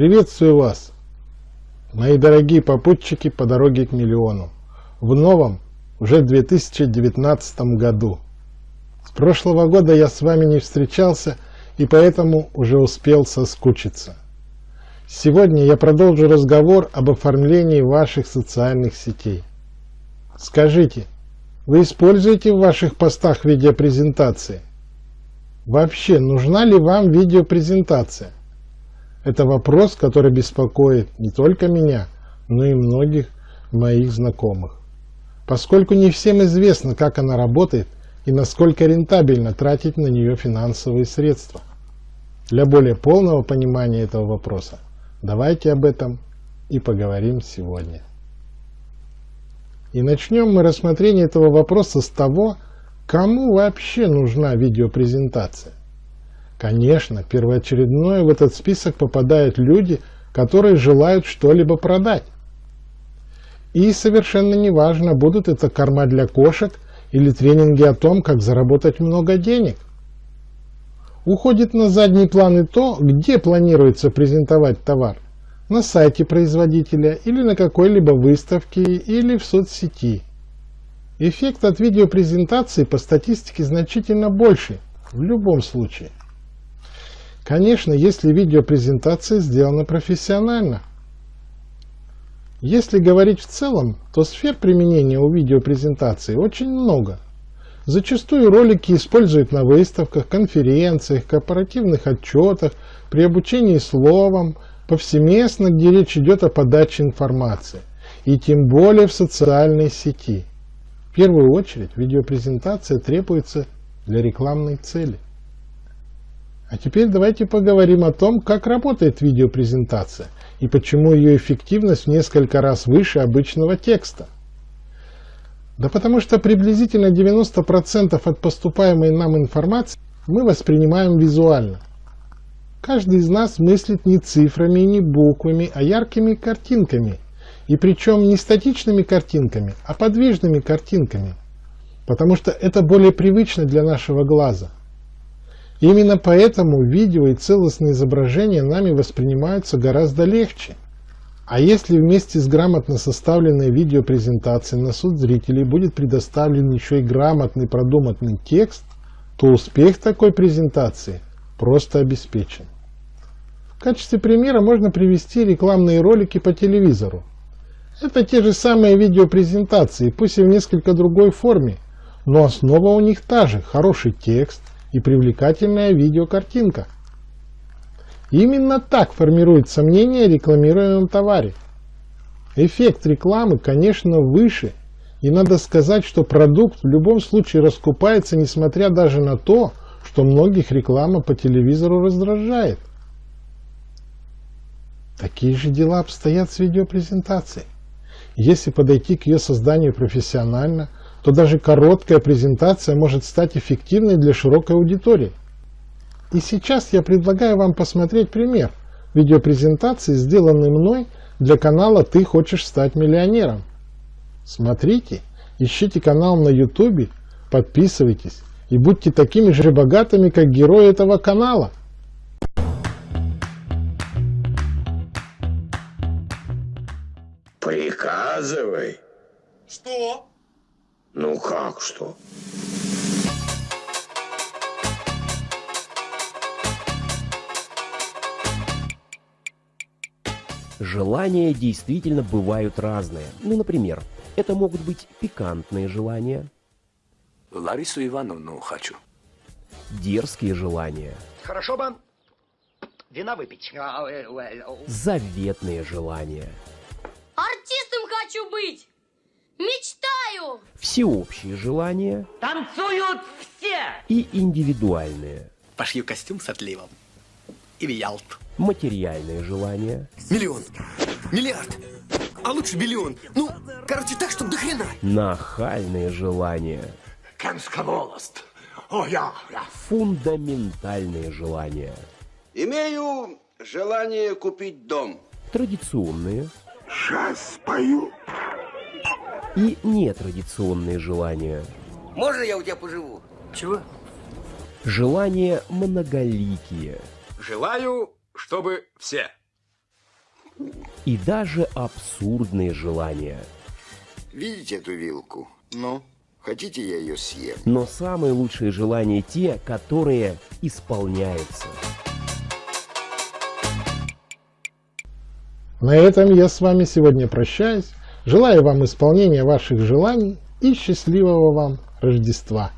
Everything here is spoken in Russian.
Приветствую вас, мои дорогие попутчики по дороге к миллиону, в новом, уже 2019 году. С прошлого года я с вами не встречался и поэтому уже успел соскучиться. Сегодня я продолжу разговор об оформлении ваших социальных сетей. Скажите, вы используете в ваших постах видеопрезентации? Вообще, нужна ли вам видеопрезентация? Это вопрос, который беспокоит не только меня, но и многих моих знакомых. Поскольку не всем известно, как она работает и насколько рентабельно тратить на нее финансовые средства. Для более полного понимания этого вопроса давайте об этом и поговорим сегодня. И начнем мы рассмотрение этого вопроса с того, кому вообще нужна видеопрезентация. Конечно, первоочередное в этот список попадают люди, которые желают что-либо продать. И совершенно неважно, будут это корма для кошек или тренинги о том, как заработать много денег. Уходит на задний план и то, где планируется презентовать товар. На сайте производителя или на какой-либо выставке или в соцсети. Эффект от видеопрезентации по статистике значительно больше в любом случае. Конечно, если видеопрезентация сделана профессионально. Если говорить в целом, то сфер применения у видеопрезентации очень много. Зачастую ролики используют на выставках, конференциях, корпоративных отчетах, при обучении словом, повсеместно, где речь идет о подаче информации, и тем более в социальной сети. В первую очередь видеопрезентация требуется для рекламной цели. А теперь давайте поговорим о том, как работает видеопрезентация и почему ее эффективность в несколько раз выше обычного текста. Да потому что приблизительно 90% от поступаемой нам информации мы воспринимаем визуально. Каждый из нас мыслит не цифрами и не буквами, а яркими картинками. И причем не статичными картинками, а подвижными картинками. Потому что это более привычно для нашего глаза – Именно поэтому видео и целостные изображения нами воспринимаются гораздо легче. А если вместе с грамотно составленной видеопрезентацией на суд зрителей будет предоставлен еще и грамотный продуманный текст, то успех такой презентации просто обеспечен. В качестве примера можно привести рекламные ролики по телевизору. Это те же самые видеопрезентации, пусть и в несколько другой форме, но основа у них та же – хороший текст, и привлекательная видеокартинка. Именно так формируется мнение о рекламируемом товаре. Эффект рекламы, конечно, выше, и надо сказать, что продукт в любом случае раскупается, несмотря даже на то, что многих реклама по телевизору раздражает. Такие же дела обстоят с видеопрезентацией. Если подойти к ее созданию профессионально – то даже короткая презентация может стать эффективной для широкой аудитории. И сейчас я предлагаю вам посмотреть пример видеопрезентации, сделанной мной для канала «Ты хочешь стать миллионером». Смотрите, ищите канал на YouTube, подписывайтесь и будьте такими же богатыми, как герои этого канала. Приказывай. Что? Ну как что? Желания действительно бывают разные. Ну, например, это могут быть пикантные желания. Ларису Ивановну хочу. Дерзкие желания. Хорошо бы вина выпить. Заветные желания. Артистом хочу быть! Мечтаю! Всеобщие желания. Танцуют все! И индивидуальные. Пошью костюм с отливом. И в Ялт. Материальные желания. Миллион. Миллиард. А лучше миллион. Ну, короче, так, чтобы до хрена. Нахальные желания. Кенскаволост. О, я, я. Фундаментальные желания. Имею желание купить дом. Традиционные. Сейчас спою и нетрадиционные желания. Можно я у тебя поживу? Чего? Желания многоликие. Желаю, чтобы все. и даже абсурдные желания. Видите эту вилку? Ну, хотите я ее съем? Но самые лучшие желания те, которые исполняются. На этом я с вами сегодня прощаюсь. Желаю вам исполнения ваших желаний и счастливого вам Рождества.